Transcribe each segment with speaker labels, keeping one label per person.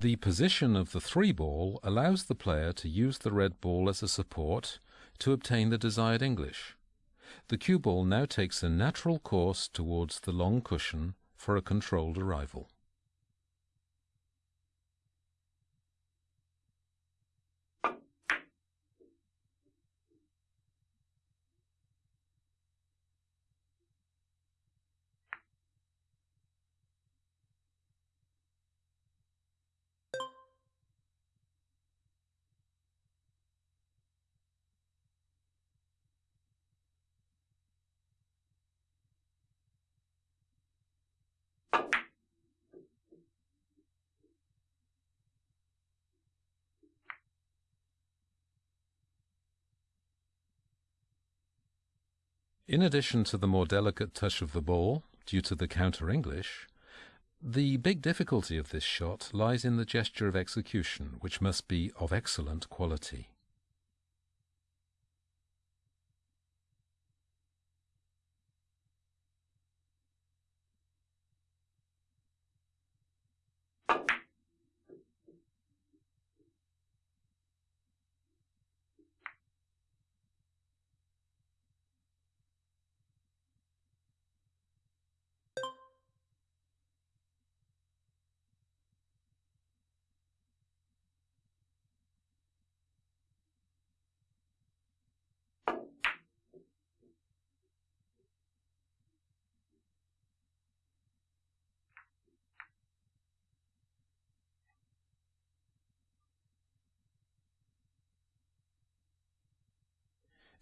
Speaker 1: The position of the three ball allows the player to use the red ball as a support to obtain the desired English. The cue ball now takes a natural course towards the long cushion for a controlled arrival. In addition to the more delicate touch of the ball, due to the counter English, the big difficulty of this shot lies in the gesture of execution, which must be of excellent quality.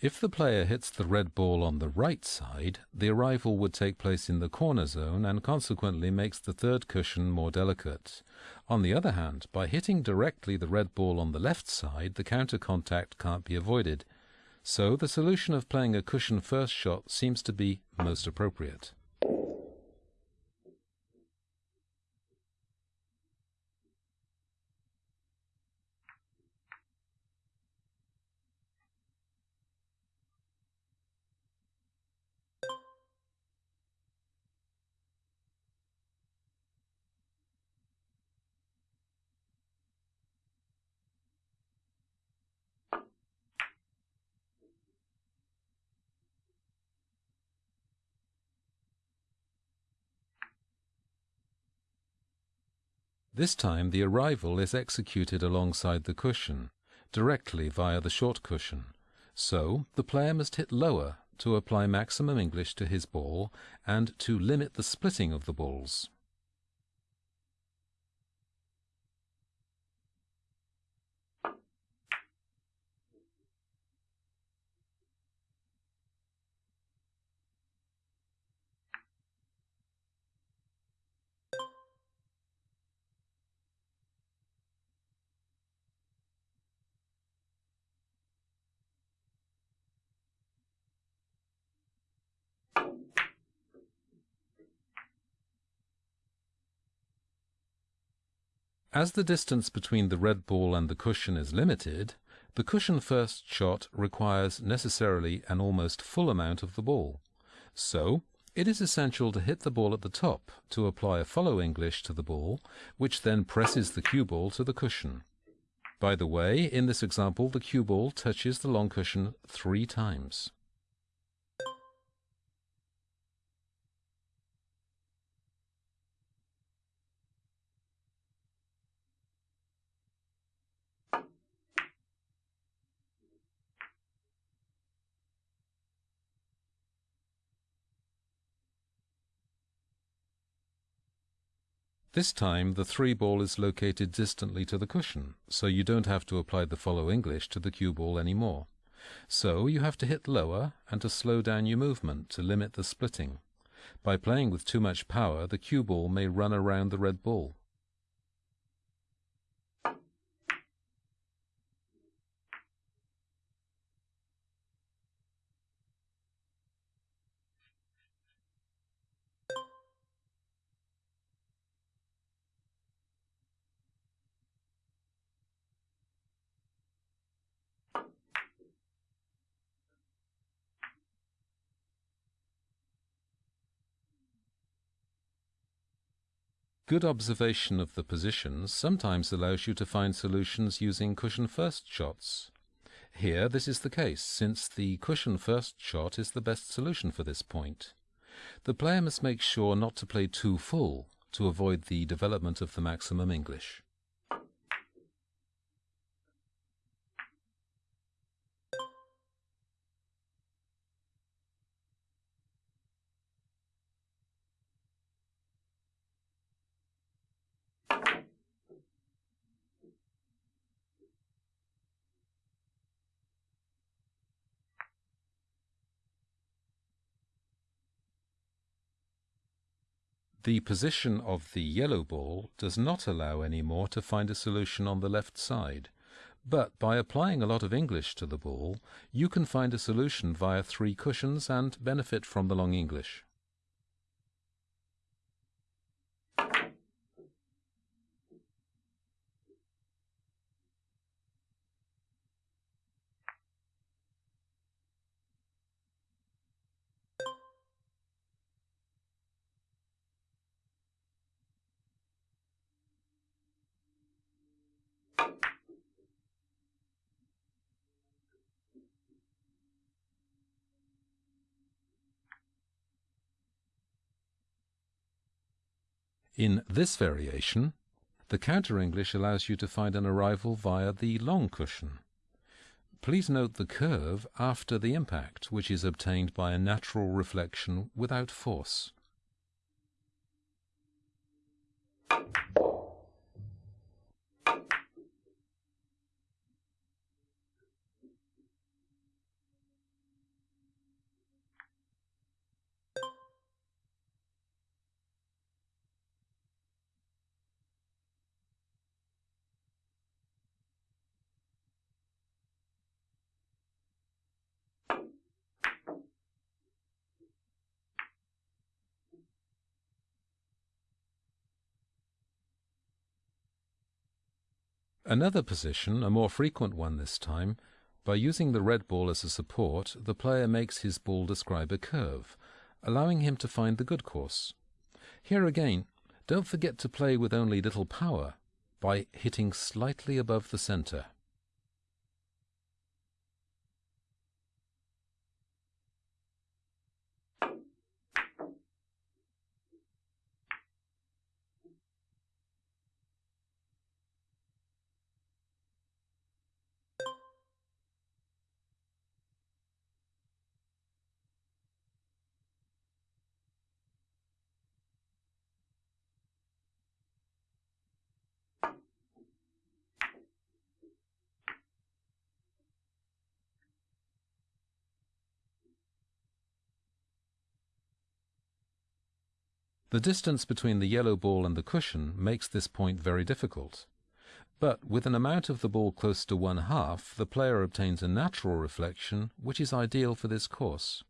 Speaker 1: If the player hits the red ball on the right side, the arrival would take place in the corner zone and consequently makes the third cushion more delicate. On the other hand, by hitting directly the red ball on the left side, the counter contact can't be avoided. So the solution of playing a cushion first shot seems to be most appropriate. This time the arrival is executed alongside the cushion, directly via the short cushion. So the player must hit lower to apply maximum English to his ball and to limit the splitting of the balls. As the distance between the red ball and the cushion is limited, the cushion first shot requires necessarily an almost full amount of the ball. So, it is essential to hit the ball at the top to apply a follow English to the ball, which then presses the cue ball to the cushion. By the way, in this example, the cue ball touches the long cushion three times. This time the three ball is located distantly to the cushion, so you don't have to apply the follow English to the cue ball anymore. So you have to hit lower and to slow down your movement to limit the splitting. By playing with too much power, the cue ball may run around the red ball. Good observation of the positions sometimes allows you to find solutions using cushion first shots. Here this is the case, since the cushion first shot is the best solution for this point. The player must make sure not to play too full to avoid the development of the maximum English. The position of the yellow ball does not allow any more to find a solution on the left side, but by applying a lot of English to the ball, you can find a solution via three cushions and benefit from the long English. In this variation, the counter-English allows you to find an arrival via the long cushion. Please note the curve after the impact, which is obtained by a natural reflection without force. Another position, a more frequent one this time, by using the red ball as a support, the player makes his ball describe a curve, allowing him to find the good course. Here again, don't forget to play with only little power by hitting slightly above the center. The distance between the yellow ball and the cushion makes this point very difficult. But with an amount of the ball close to one half, the player obtains a natural reflection which is ideal for this course.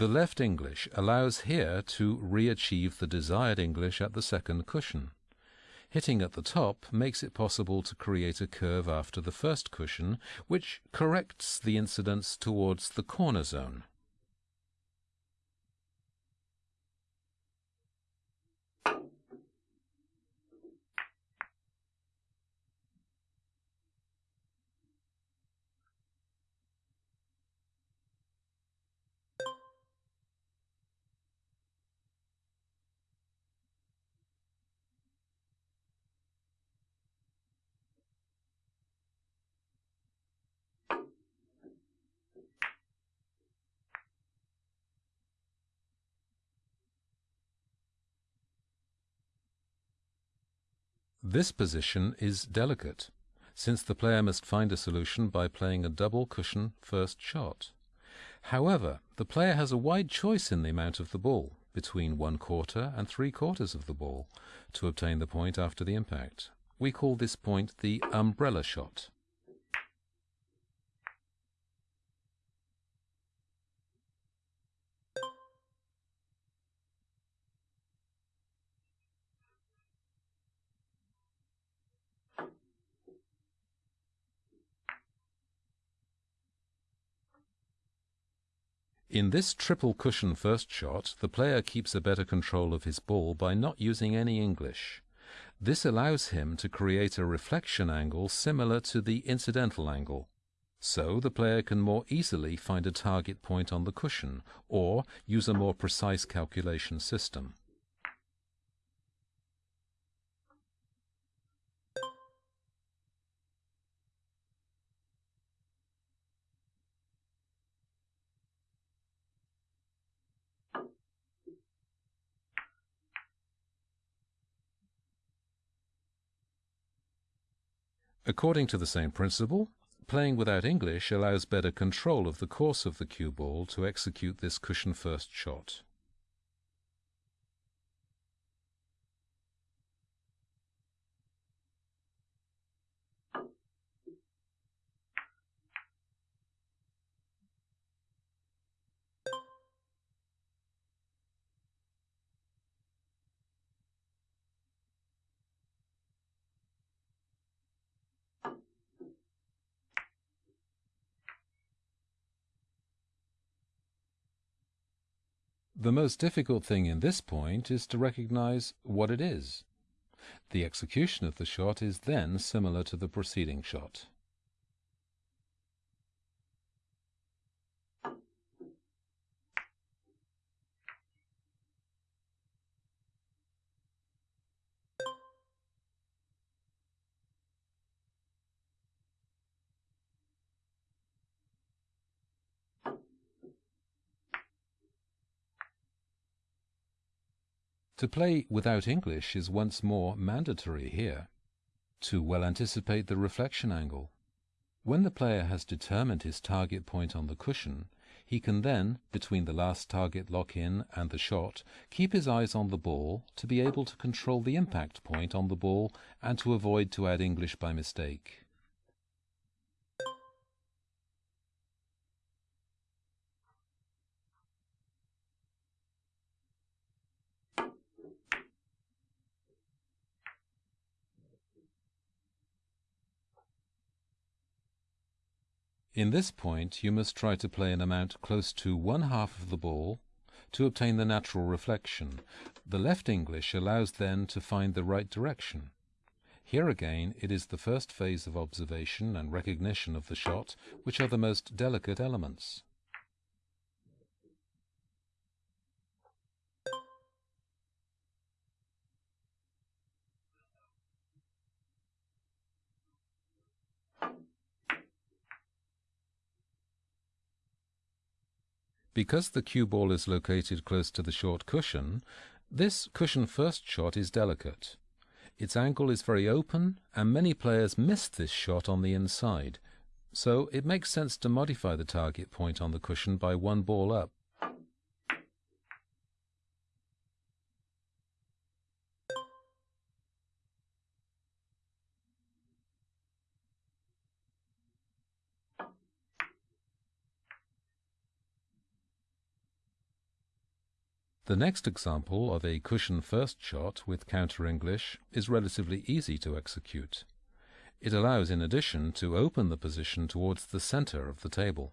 Speaker 1: The left English allows here to re-achieve the desired English at the second cushion. Hitting at the top makes it possible to create a curve after the first cushion, which corrects the incidence towards the corner zone. This position is delicate, since the player must find a solution by playing a double cushion first shot. However, the player has a wide choice in the amount of the ball, between one quarter and three quarters of the ball, to obtain the point after the impact. We call this point the umbrella shot. In this triple cushion first shot, the player keeps a better control of his ball by not using any English. This allows him to create a reflection angle similar to the incidental angle. So the player can more easily find a target point on the cushion, or use a more precise calculation system. According to the same principle, playing without English allows better control of the course of the cue ball to execute this cushion first shot. The most difficult thing in this point is to recognize what it is. The execution of the shot is then similar to the preceding shot. To play without English is once more mandatory here, to well anticipate the reflection angle. When the player has determined his target point on the cushion, he can then, between the last target lock-in and the shot, keep his eyes on the ball to be able to control the impact point on the ball and to avoid to add English by mistake. In this point you must try to play an amount close to one half of the ball to obtain the natural reflection. The left English allows then to find the right direction. Here again it is the first phase of observation and recognition of the shot which are the most delicate elements. Because the cue ball is located close to the short cushion, this cushion first shot is delicate. Its angle is very open, and many players miss this shot on the inside, so it makes sense to modify the target point on the cushion by one ball up. The next example of a cushion first shot with counter English is relatively easy to execute. It allows in addition to open the position towards the center of the table.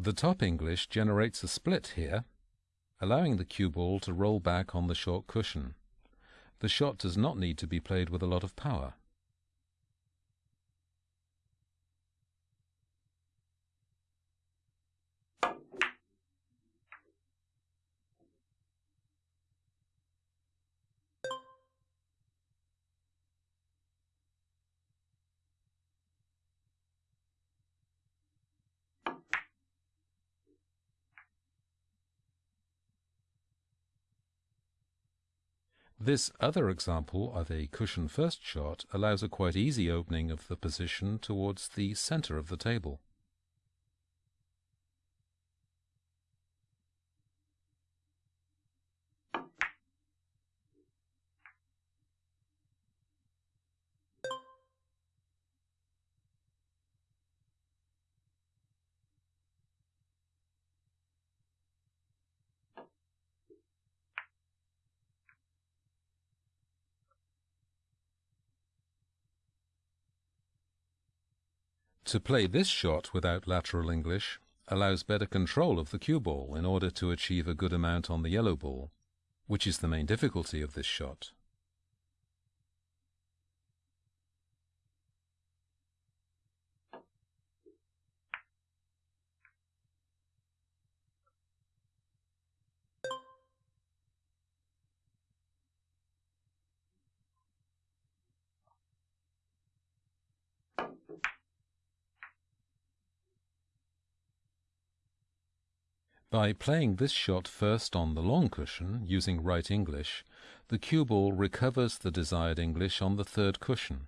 Speaker 1: The top English generates a split here, allowing the cue ball to roll back on the short cushion. The shot does not need to be played with a lot of power. This other example of a cushion first shot allows a quite easy opening of the position towards the center of the table. To play this shot without lateral English allows better control of the cue ball in order to achieve a good amount on the yellow ball, which is the main difficulty of this shot. By playing this shot first on the long cushion, using right English, the cue ball recovers the desired English on the third cushion.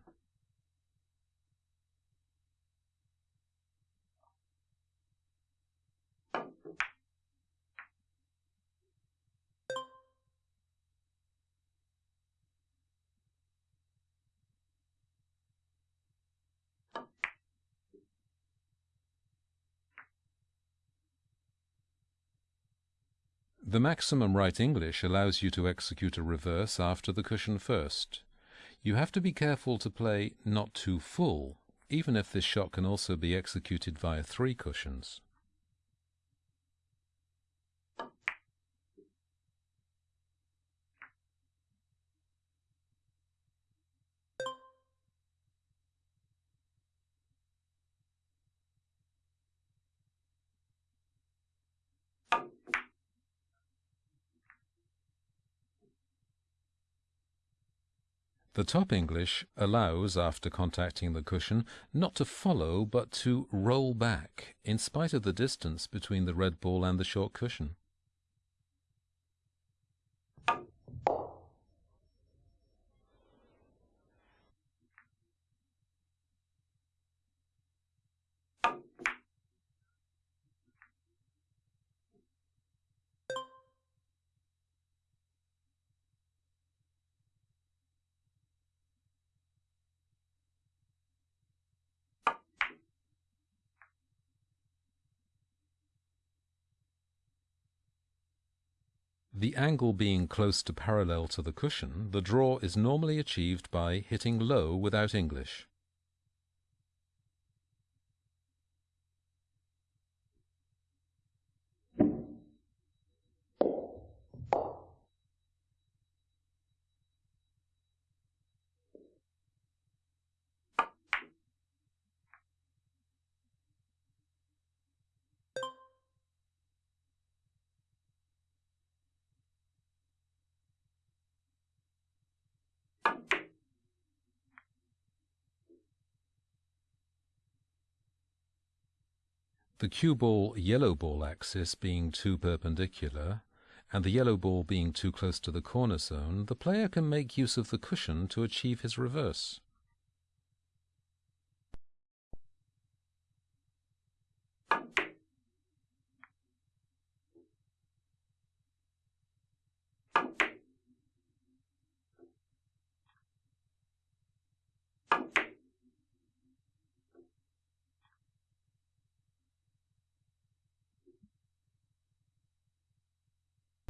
Speaker 1: The maximum right English allows you to execute a reverse after the cushion first. You have to be careful to play not too full, even if this shot can also be executed via three cushions. The top English allows, after contacting the cushion, not to follow but to roll back, in spite of the distance between the red ball and the short cushion. The angle being close to parallel to the cushion, the draw is normally achieved by hitting low without English. The cue ball yellow ball axis being too perpendicular, and the yellow ball being too close to the corner zone, the player can make use of the cushion to achieve his reverse.